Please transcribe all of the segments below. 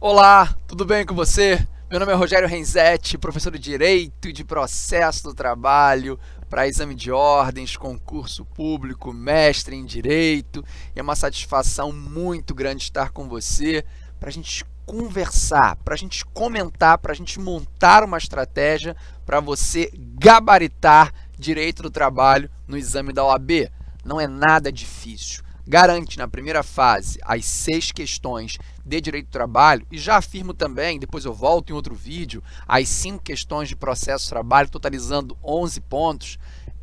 Olá, tudo bem com você? Meu nome é Rogério Renzetti, professor de Direito e de Processo do Trabalho para exame de ordens, concurso público, mestre em Direito. E é uma satisfação muito grande estar com você para a gente conversar, para a gente comentar, para a gente montar uma estratégia para você gabaritar Direito do Trabalho no exame da OAB. Não é nada difícil garante na primeira fase as seis questões de direito do trabalho e já afirmo também, depois eu volto em outro vídeo, as cinco questões de processo de trabalho, totalizando 11 pontos,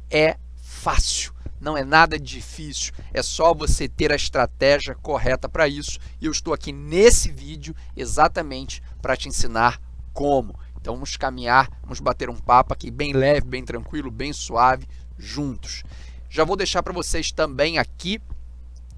é fácil. Não é nada difícil, é só você ter a estratégia correta para isso. E eu estou aqui nesse vídeo exatamente para te ensinar como. Então vamos caminhar, vamos bater um papo aqui bem leve, bem tranquilo, bem suave, juntos. Já vou deixar para vocês também aqui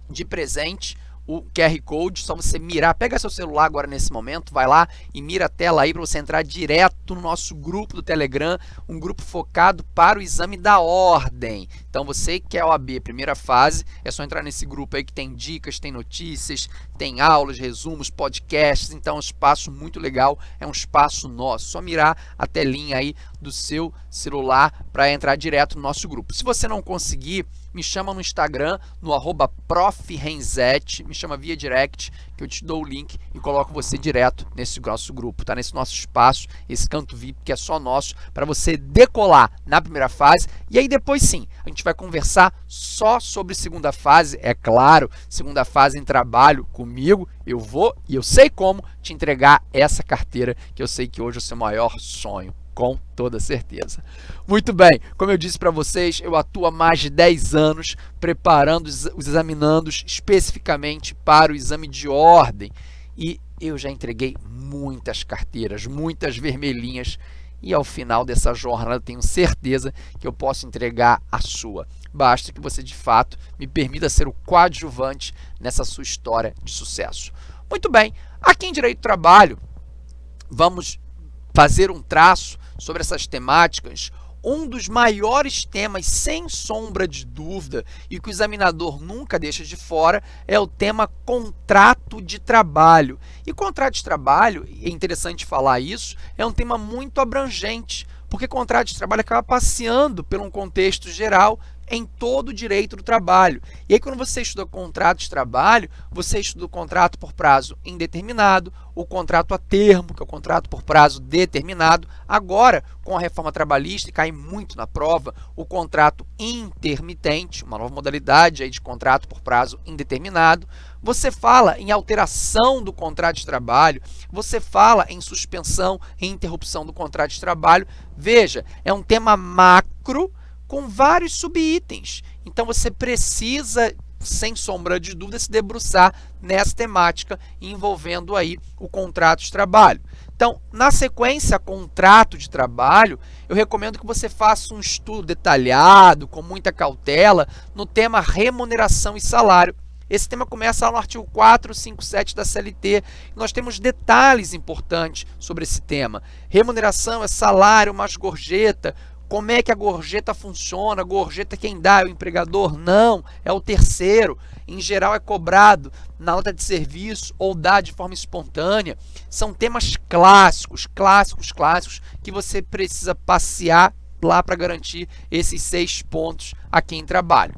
de presente o QR Code, só você mirar, pega seu celular agora nesse momento, vai lá e mira a tela aí para você entrar direto no nosso grupo do Telegram, um grupo focado para o exame da ordem. Então você que é OAB, primeira fase, é só entrar nesse grupo aí que tem dicas, tem notícias, tem aulas, resumos, podcasts, então é um espaço muito legal, é um espaço nosso. Só mirar a telinha aí do seu celular para entrar direto no nosso grupo. Se você não conseguir, me chama no Instagram, no arroba profrenzete, me chama via direct, que eu te dou o link e coloco você direto nesse nosso grupo, tá? Nesse nosso espaço, esse canto VIP que é só nosso, para você decolar na primeira fase. E aí depois sim, a gente vai conversar só sobre segunda fase, é claro, segunda fase em trabalho comigo, eu vou e eu sei como te entregar essa carteira, que eu sei que hoje é o seu maior sonho com toda certeza. Muito bem, como eu disse para vocês, eu atuo há mais de 10 anos preparando os examinandos especificamente para o exame de ordem e eu já entreguei muitas carteiras, muitas vermelhinhas e ao final dessa jornada tenho certeza que eu posso entregar a sua. Basta que você de fato me permita ser o coadjuvante nessa sua história de sucesso. Muito bem, aqui em Direito do Trabalho, vamos fazer um traço sobre essas temáticas, um dos maiores temas, sem sombra de dúvida, e que o examinador nunca deixa de fora, é o tema contrato de trabalho. E contrato de trabalho, é interessante falar isso, é um tema muito abrangente, porque contrato de trabalho acaba passeando por um contexto geral em todo o direito do trabalho. E aí, quando você estuda contrato de trabalho, você estuda o contrato por prazo indeterminado, o contrato a termo, que é o contrato por prazo determinado. Agora, com a reforma trabalhista, e cai muito na prova, o contrato intermitente, uma nova modalidade aí de contrato por prazo indeterminado. Você fala em alteração do contrato de trabalho, você fala em suspensão e interrupção do contrato de trabalho. Veja, é um tema macro, com vários subitens. Então, você precisa, sem sombra de dúvida, se debruçar nessa temática envolvendo aí o contrato de trabalho. Então, na sequência contrato de trabalho, eu recomendo que você faça um estudo detalhado, com muita cautela, no tema remuneração e salário. Esse tema começa lá no artigo 457 da CLT. Nós temos detalhes importantes sobre esse tema. Remuneração é salário mais gorjeta, como é que a gorjeta funciona? A gorjeta quem dá é o empregador? Não, é o terceiro. Em geral é cobrado na nota de serviço ou dá de forma espontânea. São temas clássicos, clássicos, clássicos que você precisa passear lá para garantir esses seis pontos aqui em trabalho.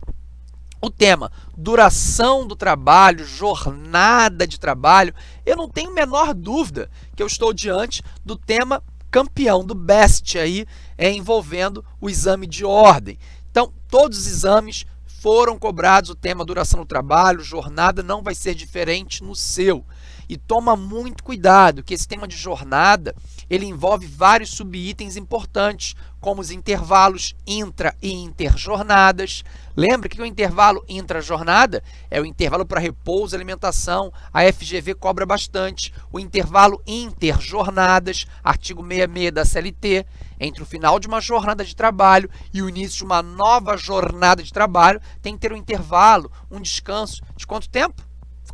O tema duração do trabalho, jornada de trabalho, eu não tenho a menor dúvida que eu estou diante do tema campeão do BEST aí, é, envolvendo o exame de ordem. Então, todos os exames foram cobrados o tema duração do trabalho, jornada não vai ser diferente no seu. E toma muito cuidado, que esse tema de jornada, ele envolve vários subitens importantes, como os intervalos intra e interjornadas. Lembra que o intervalo intra-jornada é o intervalo para repouso alimentação. A FGV cobra bastante. O intervalo interjornadas, artigo 66 da CLT, entre o final de uma jornada de trabalho e o início de uma nova jornada de trabalho, tem que ter um intervalo, um descanso de quanto tempo?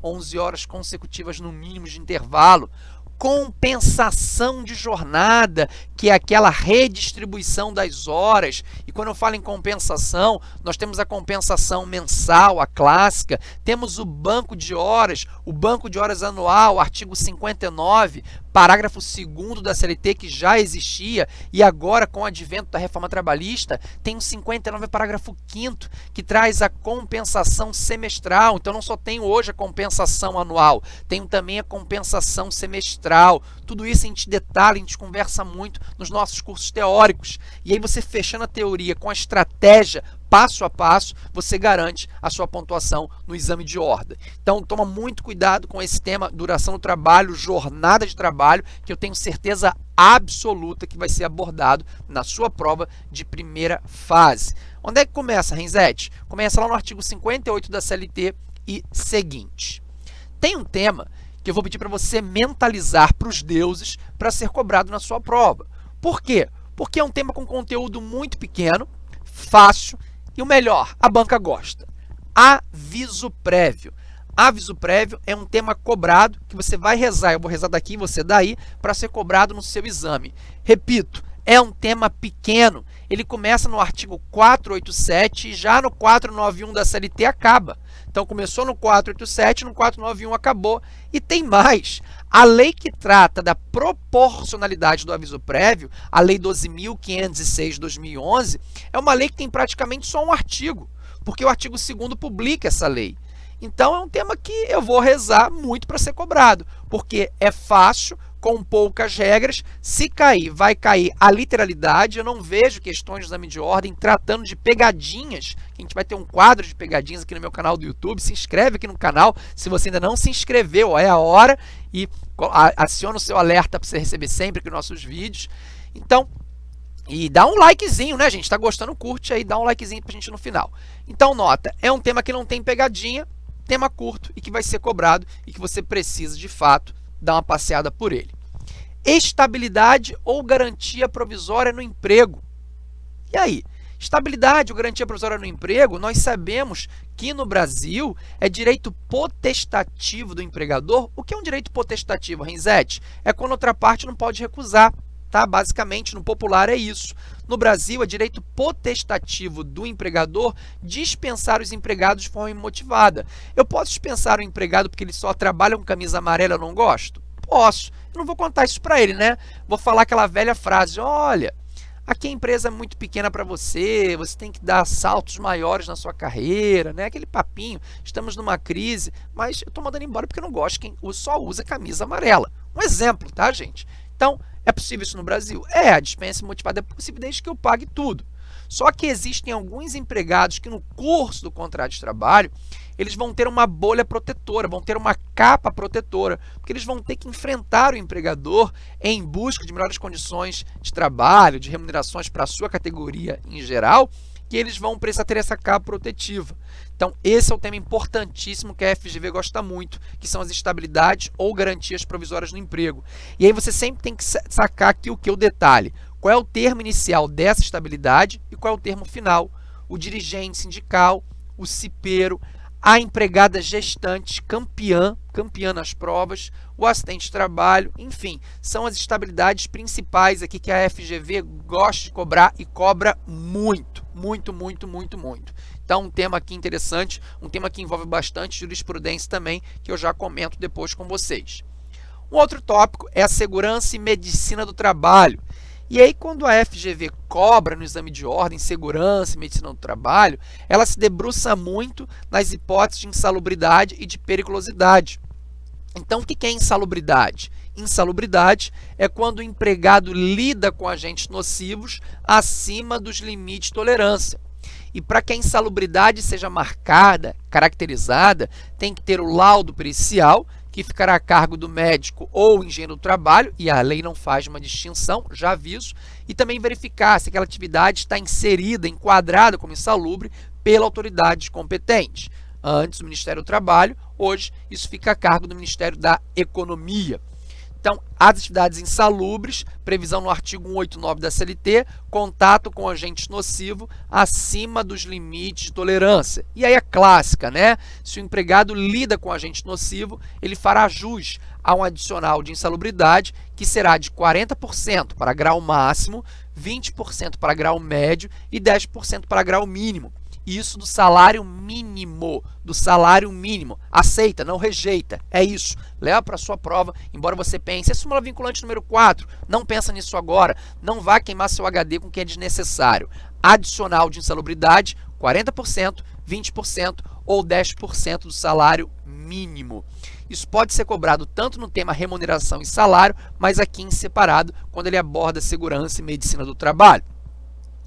11 horas consecutivas no mínimo de intervalo. compensação de jornada, que é aquela redistribuição das horas. E quando eu falo em compensação, nós temos a compensação mensal, a clássica, temos o banco de horas, o banco de horas anual, artigo 59, parágrafo 2 da CLT, que já existia, e agora, com o advento da reforma trabalhista, tem o 59, parágrafo 5 que traz a compensação semestral. Então, não só tenho hoje a compensação anual, tenho também a compensação semestral. Tudo isso a gente detalha, a gente conversa muito nos nossos cursos teóricos. E aí, você fechando a teoria com a estratégia passo a passo, você garante a sua pontuação no exame de ordem. Então, toma muito cuidado com esse tema, duração do trabalho, jornada de trabalho, que eu tenho certeza absoluta que vai ser abordado na sua prova de primeira fase. Onde é que começa, Renzete? Começa lá no artigo 58 da CLT e seguinte. Tem um tema que eu vou pedir para você mentalizar para os deuses para ser cobrado na sua prova. Por quê? Porque é um tema com conteúdo muito pequeno, fácil e o melhor, a banca gosta. Aviso prévio. Aviso prévio é um tema cobrado que você vai rezar, eu vou rezar daqui você daí, para ser cobrado no seu exame. Repito, é um tema pequeno. Ele começa no artigo 487 e já no 491 da CLT acaba. Então, começou no 487, no 491 acabou. E tem mais. A lei que trata da proporcionalidade do aviso prévio, a Lei 12.506 de 2011, é uma lei que tem praticamente só um artigo, porque o artigo 2 publica essa lei. Então, é um tema que eu vou rezar muito para ser cobrado, porque é fácil, com poucas regras. Se cair, vai cair a literalidade. Eu não vejo questões de exame de ordem tratando de pegadinhas. A gente vai ter um quadro de pegadinhas aqui no meu canal do YouTube. Se inscreve aqui no canal. Se você ainda não se inscreveu, é a hora. E aciona o seu alerta para você receber sempre aqui nossos vídeos. Então, e dá um likezinho, né, gente? Está gostando, curte aí, dá um likezinho para a gente no final. Então, nota, é um tema que não tem pegadinha, tema curto e que vai ser cobrado e que você precisa, de fato, dar uma passeada por ele. Estabilidade ou garantia provisória no emprego. E aí? Estabilidade ou garantia provisória no emprego, nós sabemos que no Brasil é direito potestativo do empregador. O que é um direito potestativo, Renzete? É quando outra parte não pode recusar. Tá? Basicamente, no popular é isso. No Brasil, é direito potestativo do empregador dispensar os empregados de forma imotivada. Eu posso dispensar o empregado porque ele só trabalha com camisa amarela eu não gosto? Posso. Eu não vou contar isso para ele, né? Vou falar aquela velha frase, olha, aqui a empresa é muito pequena para você, você tem que dar saltos maiores na sua carreira, né? Aquele papinho, estamos numa crise, mas eu estou mandando embora porque eu não gosto quem só usa camisa amarela. Um exemplo, tá, gente? Então, é possível isso no Brasil? É, a dispensa motivada é possível desde que eu pague tudo. Só que existem alguns empregados que no curso do contrato de trabalho, eles vão ter uma bolha protetora, vão ter uma capa protetora, porque eles vão ter que enfrentar o empregador em busca de melhores condições de trabalho, de remunerações para a sua categoria em geral, que eles vão precisar ter essa capa protetiva. Então, esse é o tema importantíssimo que a FGV gosta muito, que são as estabilidades ou garantias provisórias no emprego. E aí você sempre tem que sacar aqui o que? O detalhe. Qual é o termo inicial dessa estabilidade e qual é o termo final? O dirigente sindical, o cipeiro, a empregada gestante, campeã, campeã nas provas, o assistente de trabalho, enfim, são as estabilidades principais aqui que a FGV gosta de cobrar e cobra muito, muito, muito, muito, muito. Então, um tema aqui interessante, um tema que envolve bastante jurisprudência também, que eu já comento depois com vocês. Um outro tópico é a segurança e medicina do trabalho. E aí, quando a FGV cobra no exame de ordem, segurança e medicina do trabalho, ela se debruça muito nas hipóteses de insalubridade e de periculosidade. Então, o que é insalubridade? Insalubridade é quando o empregado lida com agentes nocivos acima dos limites de tolerância. E para que a insalubridade seja marcada, caracterizada, tem que ter o laudo pericial, que ficará a cargo do médico ou engenheiro do trabalho, e a lei não faz uma distinção, já aviso, e também verificar se aquela atividade está inserida, enquadrada como insalubre pela autoridade competente. Antes, o Ministério do Trabalho, hoje, isso fica a cargo do Ministério da Economia. Então, as atividades insalubres, previsão no artigo 189 da CLT, contato com agentes nocivos acima dos limites de tolerância. E aí a clássica, né? Se o empregado lida com agente nocivo, ele fará jus a um adicional de insalubridade que será de 40% para grau máximo, 20% para grau médio e 10% para grau mínimo. Isso do salário mínimo, do salário mínimo. Aceita, não rejeita. É isso. Leva para sua prova, embora você pense, é súmula vinculante número 4, não pensa nisso agora. Não vá queimar seu HD com o que é desnecessário. Adicional de insalubridade, 40%, 20% ou 10% do salário mínimo. Isso pode ser cobrado tanto no tema remuneração e salário, mas aqui em separado, quando ele aborda segurança e medicina do trabalho.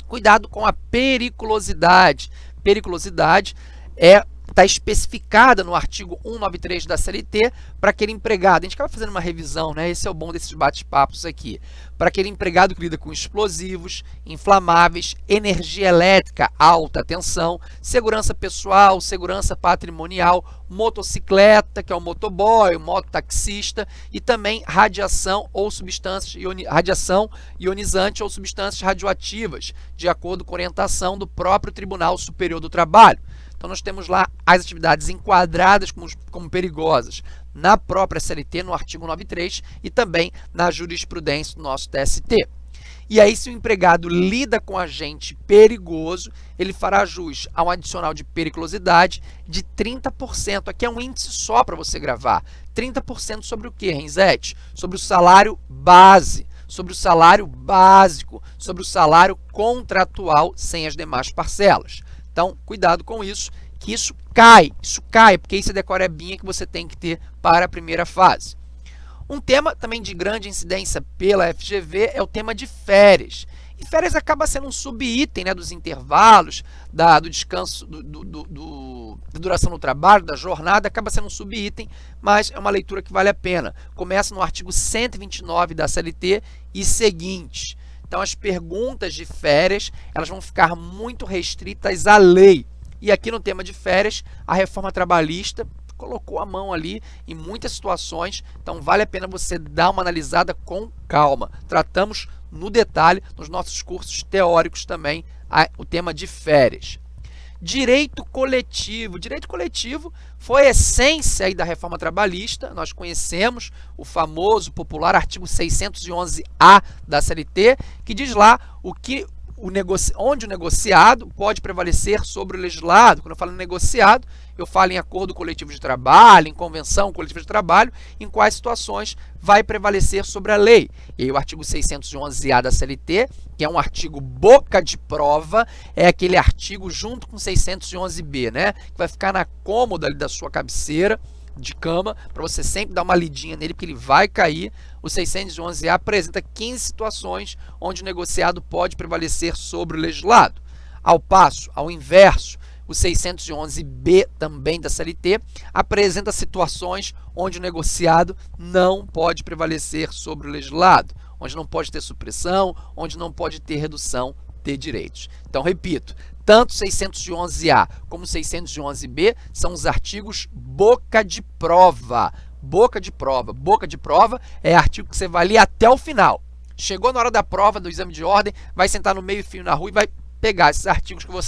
Cuidado com a periculosidade. Periculosidade é está especificada no artigo 193 da CLT para aquele empregado. A gente acaba fazendo uma revisão, né? Esse é o bom desses bate-papos aqui. Para aquele empregado que lida com explosivos, inflamáveis, energia elétrica, alta tensão, segurança pessoal, segurança patrimonial, motocicleta, que é o motoboy, o mototaxista, e também radiação ou substâncias ioni radiação ionizante ou substâncias radioativas, de acordo com orientação do próprio Tribunal Superior do Trabalho. Então, nós temos lá as atividades enquadradas como, como perigosas na própria CLT, no artigo 93, e também na jurisprudência do nosso TST. E aí, se o empregado lida com agente perigoso, ele fará jus a um adicional de periculosidade de 30%. Aqui é um índice só para você gravar. 30% sobre o que, Renzete? Sobre o salário base, sobre o salário básico, sobre o salário contratual sem as demais parcelas. Então, cuidado com isso, que isso cai, isso cai, porque isso é decorebinha que você tem que ter para a primeira fase. Um tema também de grande incidência pela FGV é o tema de férias. E férias acaba sendo um subitem né, dos intervalos, da, do descanso, do, do, do, da duração do trabalho, da jornada, acaba sendo um subitem, mas é uma leitura que vale a pena. Começa no artigo 129 da CLT e seguintes. Então, as perguntas de férias elas vão ficar muito restritas à lei. E aqui no tema de férias, a reforma trabalhista colocou a mão ali em muitas situações, então vale a pena você dar uma analisada com calma. Tratamos no detalhe, nos nossos cursos teóricos também, o tema de férias. Direito coletivo. Direito coletivo foi a essência aí da reforma trabalhista. Nós conhecemos o famoso, popular artigo 611-A da CLT, que diz lá o que o negoci... onde o negociado pode prevalecer sobre o legislado. Quando eu falo negociado, eu falo em acordo coletivo de trabalho, em convenção coletiva de trabalho, em quais situações vai prevalecer sobre a lei. E aí o artigo 611-A da CLT, que é um artigo boca de prova, é aquele artigo junto com 611-B, né? Que vai ficar na cômoda ali da sua cabeceira, de cama, para você sempre dar uma lidinha nele, porque ele vai cair. O 611A apresenta 15 situações onde o negociado pode prevalecer sobre o legislado. Ao passo, ao inverso, o 611B também da CLT apresenta situações onde o negociado não pode prevalecer sobre o legislado, onde não pode ter supressão, onde não pode ter redução de direitos. Então, repito, tanto 611A como 611B são os artigos boca de prova. Boca de prova. Boca de prova é artigo que você vai ler até o final. Chegou na hora da prova, do exame de ordem, vai sentar no meio fio na rua e vai pegar esses artigos que eu vou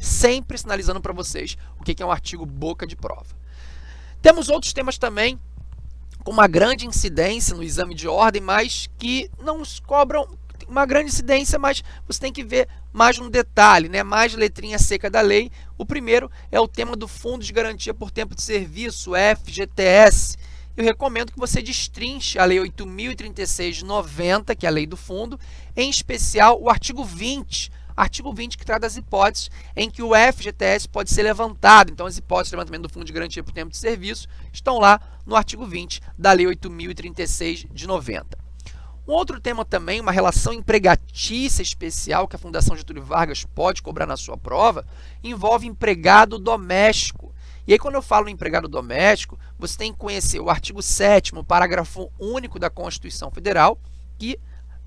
sempre sinalizando para vocês o que é um artigo boca de prova. Temos outros temas também com uma grande incidência no exame de ordem, mas que não cobram uma grande incidência, mas você tem que ver mais no detalhe, né? mais letrinha seca da lei. O primeiro é o tema do Fundo de Garantia por Tempo de Serviço, FGTS. Eu recomendo que você destrinche a Lei 8.036 de 90, que é a lei do fundo, em especial o artigo 20, artigo 20 que trata das hipóteses em que o FGTS pode ser levantado. Então, as hipóteses de levantamento do Fundo de Garantia por Tempo de Serviço estão lá no artigo 20 da Lei 8.036 de 90. Um outro tema também, uma relação empregatícia especial que a Fundação Getúlio Vargas pode cobrar na sua prova, envolve empregado doméstico. E aí, quando eu falo empregado doméstico, você tem que conhecer o artigo 7 parágrafo único da Constituição Federal, que,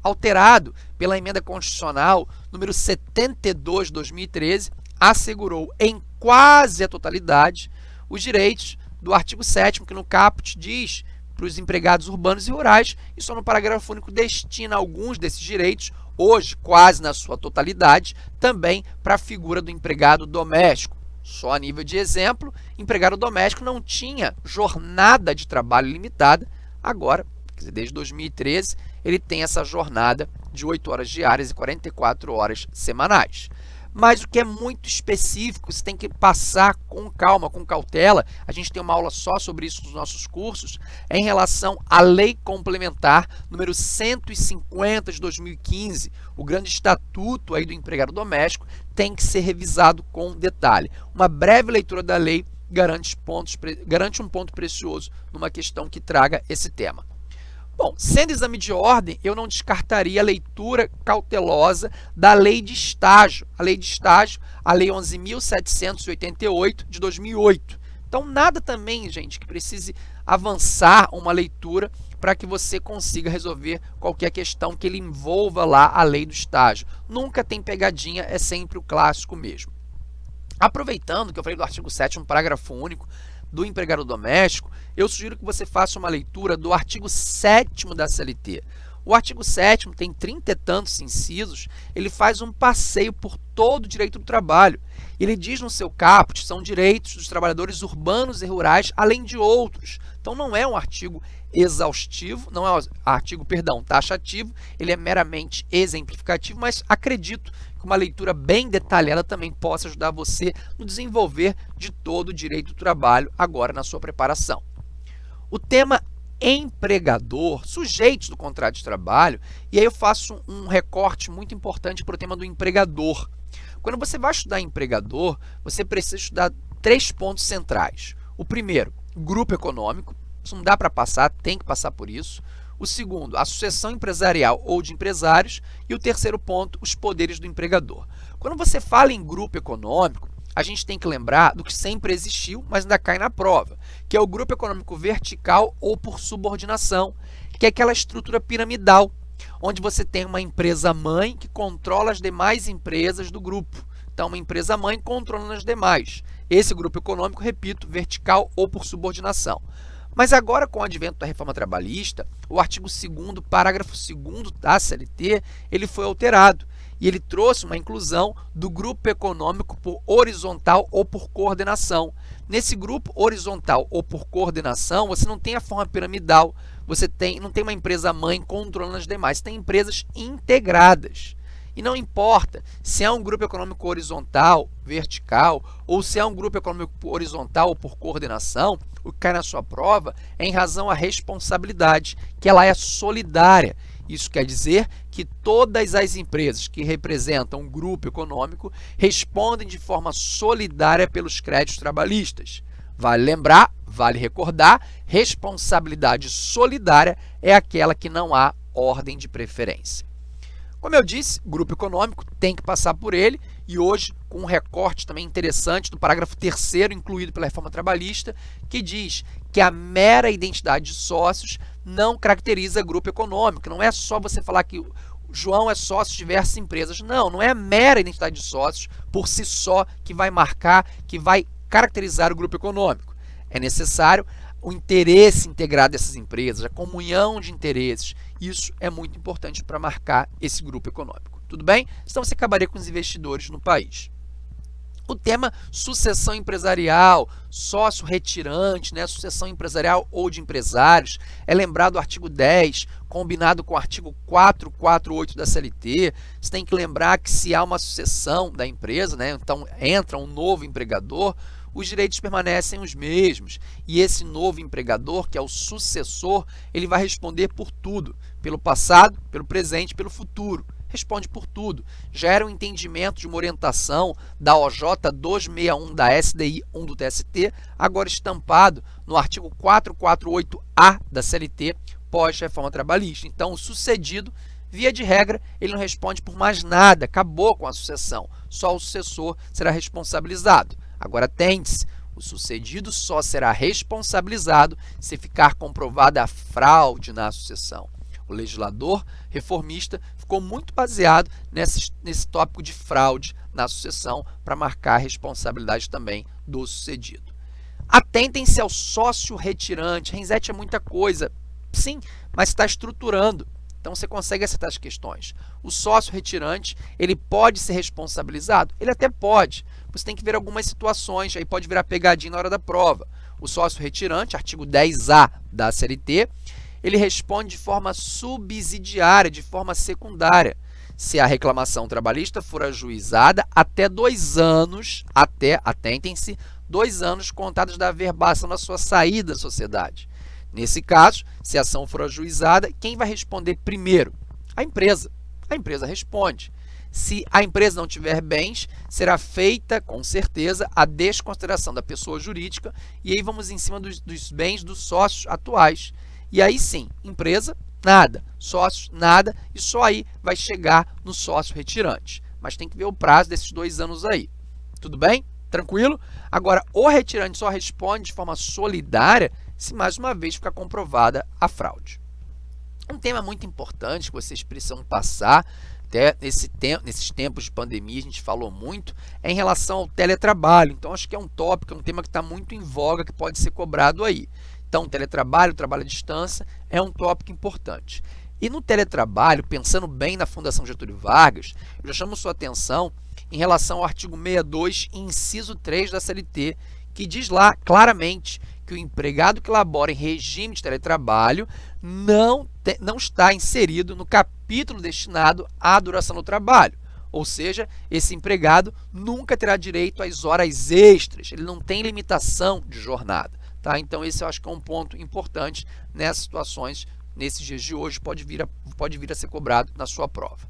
alterado pela emenda constitucional número 72 de 2013, assegurou em quase a totalidade os direitos do artigo 7 que no caput diz para os empregados urbanos e rurais e só no parágrafo único destina alguns desses direitos, hoje quase na sua totalidade, também para a figura do empregado doméstico. Só a nível de exemplo, empregado doméstico não tinha jornada de trabalho limitada Agora, desde 2013, ele tem essa jornada de 8 horas diárias e 44 horas semanais. Mas o que é muito específico, você tem que passar com calma, com cautela. A gente tem uma aula só sobre isso nos nossos cursos, é em relação à Lei Complementar número 150 de 2015, o grande estatuto aí do empregado doméstico, tem que ser revisado com detalhe. Uma breve leitura da lei garante, pontos, garante um ponto precioso numa questão que traga esse tema. Bom, sendo exame de ordem, eu não descartaria a leitura cautelosa da lei de estágio. A lei de estágio, a lei 11.788 de 2008. Então, nada também, gente, que precise avançar uma leitura para que você consiga resolver qualquer questão que ele envolva lá a lei do estágio. Nunca tem pegadinha, é sempre o clássico mesmo. Aproveitando que eu falei do artigo 7 um parágrafo único, do empregado doméstico, eu sugiro que você faça uma leitura do artigo 7 da CLT. O artigo 7 tem trinta e tantos incisos, ele faz um passeio por todo o direito do trabalho. Ele diz no seu caput, são direitos dos trabalhadores urbanos e rurais, além de outros. Então, não é um artigo exaustivo, não é um artigo, perdão, taxativo, ele é meramente exemplificativo, mas acredito que uma leitura bem detalhada também possa ajudar você no desenvolver de todo o direito do trabalho agora na sua preparação. O tema empregador, sujeitos do contrato de trabalho, e aí eu faço um recorte muito importante para o tema do empregador. Quando você vai estudar empregador, você precisa estudar três pontos centrais. O primeiro, grupo econômico, isso não dá para passar, tem que passar por isso. O segundo, a sucessão empresarial ou de empresários. E o terceiro ponto, os poderes do empregador. Quando você fala em grupo econômico, a gente tem que lembrar do que sempre existiu, mas ainda cai na prova, que é o grupo econômico vertical ou por subordinação, que é aquela estrutura piramidal, onde você tem uma empresa mãe que controla as demais empresas do grupo. Então, uma empresa mãe controlando as demais. Esse grupo econômico, repito, vertical ou por subordinação. Mas agora, com o advento da reforma trabalhista, o artigo 2 parágrafo 2 da CLT, ele foi alterado e ele trouxe uma inclusão do grupo econômico por horizontal ou por coordenação. Nesse grupo horizontal ou por coordenação, você não tem a forma piramidal, você tem, não tem uma empresa mãe controlando as demais, você tem empresas integradas. E não importa se é um grupo econômico horizontal, vertical, ou se é um grupo econômico horizontal ou por coordenação, o que cai na sua prova é em razão à responsabilidade, que ela é solidária. Isso quer dizer que todas as empresas que representam um grupo econômico respondem de forma solidária pelos créditos trabalhistas. Vale lembrar, vale recordar, responsabilidade solidária é aquela que não há ordem de preferência. Como eu disse, grupo econômico tem que passar por ele e hoje com um recorte também interessante do parágrafo 3 incluído pela reforma trabalhista, que diz que a mera identidade de sócios não caracteriza grupo econômico. Não é só você falar que João é sócio de diversas empresas. Não, não é a mera identidade de sócios por si só que vai marcar, que vai caracterizar o grupo econômico. É necessário o interesse integrado dessas empresas, a comunhão de interesses. Isso é muito importante para marcar esse grupo econômico. Tudo bem? Então você acabaria com os investidores no país. O tema sucessão empresarial, sócio retirante, né, sucessão empresarial ou de empresários, é lembrado o artigo 10, combinado com o artigo 448 da CLT. Você tem que lembrar que se há uma sucessão da empresa, né, então entra um novo empregador, os direitos permanecem os mesmos. E esse novo empregador, que é o sucessor, ele vai responder por tudo, pelo passado, pelo presente, pelo futuro. Responde por tudo. Gera um entendimento de uma orientação da OJ 261 da SDI 1 do TST, agora estampado no artigo 448A da CLT, pós-reforma trabalhista. Então, o sucedido Via de regra, ele não responde por mais nada, acabou com a sucessão. Só o sucessor será responsabilizado. Agora, atente-se, o sucedido só será responsabilizado se ficar comprovada a fraude na sucessão. O legislador reformista ficou muito baseado nesse, nesse tópico de fraude na sucessão para marcar a responsabilidade também do sucedido. Atentem-se ao sócio retirante. Renzetti é muita coisa, sim, mas está estruturando. Então você consegue acertar as questões. O sócio retirante, ele pode ser responsabilizado? Ele até pode. Você tem que ver algumas situações, aí pode virar pegadinha na hora da prova. O sócio retirante, artigo 10A da CLT, ele responde de forma subsidiária, de forma secundária. Se a reclamação trabalhista for ajuizada até dois anos, até, atentem-se, dois anos contados da averbação da sua saída da sociedade. Nesse caso, se a ação for ajuizada, quem vai responder primeiro? A empresa. A empresa responde. Se a empresa não tiver bens, será feita, com certeza, a desconsideração da pessoa jurídica e aí vamos em cima dos, dos bens dos sócios atuais. E aí sim, empresa, nada. Sócios, nada. E só aí vai chegar no sócio retirante. Mas tem que ver o prazo desses dois anos aí. Tudo bem? Tranquilo? Agora, o retirante só responde de forma solidária se mais uma vez ficar comprovada a fraude. Um tema muito importante que vocês precisam passar até nesses tempos de pandemia, a gente falou muito, é em relação ao teletrabalho. Então, acho que é um tópico, é um tema que está muito em voga, que pode ser cobrado aí. Então, teletrabalho, trabalho à distância, é um tópico importante. E no teletrabalho, pensando bem na Fundação Getúlio Vargas, eu já chamo sua atenção em relação ao artigo 62, inciso 3 da CLT, que diz lá claramente que o empregado que labora em regime de teletrabalho não, te, não está inserido no capítulo destinado à duração do trabalho. Ou seja, esse empregado nunca terá direito às horas extras, ele não tem limitação de jornada. Tá? Então, esse eu acho que é um ponto importante nessas situações, nesses dias de hoje, pode vir a, pode vir a ser cobrado na sua prova.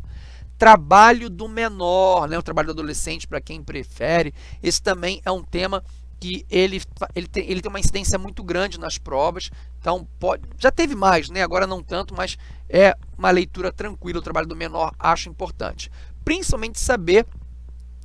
Trabalho do menor, né? o trabalho do adolescente, para quem prefere, esse também é um tema que ele, ele, tem, ele tem uma incidência muito grande nas provas, então pode, já teve mais, né? agora não tanto, mas é uma leitura tranquila, o trabalho do menor acho importante. Principalmente saber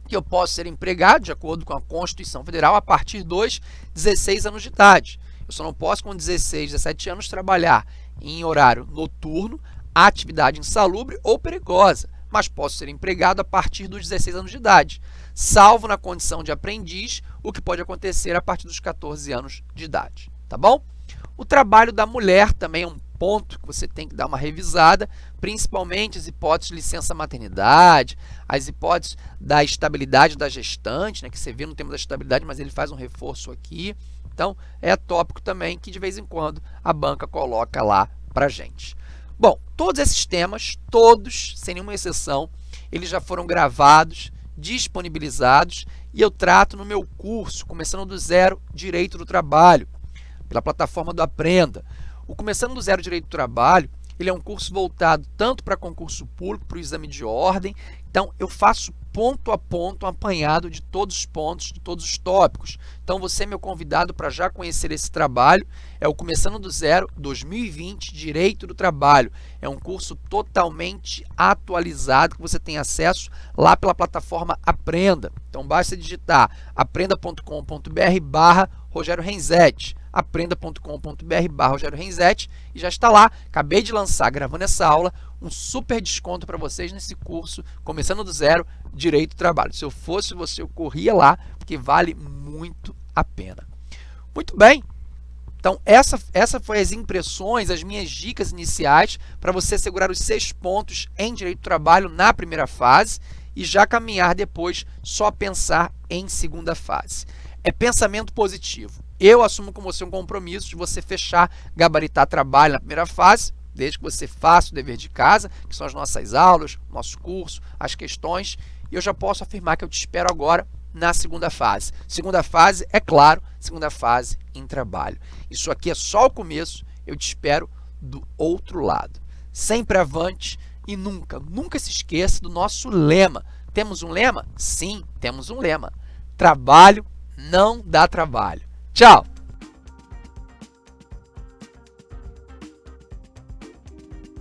que eu posso ser empregado, de acordo com a Constituição Federal, a partir dos 16 anos de idade. Eu só não posso, com 16, 17 anos, trabalhar em horário noturno, atividade insalubre ou perigosa, mas posso ser empregado a partir dos 16 anos de idade salvo na condição de aprendiz, o que pode acontecer a partir dos 14 anos de idade, tá bom? O trabalho da mulher também é um ponto que você tem que dar uma revisada, principalmente as hipóteses de licença maternidade, as hipóteses da estabilidade da gestante, né, que você vê no tema da estabilidade, mas ele faz um reforço aqui. Então, é tópico também que de vez em quando a banca coloca lá para gente. Bom, todos esses temas, todos, sem nenhuma exceção, eles já foram gravados disponibilizados e eu trato no meu curso, Começando do Zero, Direito do Trabalho, pela plataforma do Aprenda. O Começando do Zero Direito do Trabalho, ele é um curso voltado tanto para concurso público, para o exame de ordem, então eu faço ponto a ponto um apanhado de todos os pontos, de todos os tópicos. Então você é meu convidado para já conhecer esse trabalho. É o Começando do Zero 2020 Direito do Trabalho. É um curso totalmente atualizado que você tem acesso lá pela plataforma Aprenda. Então basta digitar aprenda.com.br barra Rogério Renzetti aprenda.com.br barra Rogério e já está lá. Acabei de lançar, gravando essa aula, um super desconto para vocês nesse curso, começando do zero, Direito do Trabalho. Se eu fosse você, eu corria lá, porque vale muito a pena. Muito bem, então essa, essa foi as impressões, as minhas dicas iniciais para você assegurar os seis pontos em Direito do Trabalho na primeira fase e já caminhar depois só pensar em segunda fase. É pensamento positivo. Eu assumo com você um compromisso de você fechar, gabaritar trabalho na primeira fase, desde que você faça o dever de casa, que são as nossas aulas, nosso curso, as questões, e eu já posso afirmar que eu te espero agora na segunda fase. Segunda fase, é claro, segunda fase em trabalho. Isso aqui é só o começo, eu te espero do outro lado. Sempre avante e nunca, nunca se esqueça do nosso lema. Temos um lema? Sim, temos um lema. Trabalho não dá trabalho. Chao.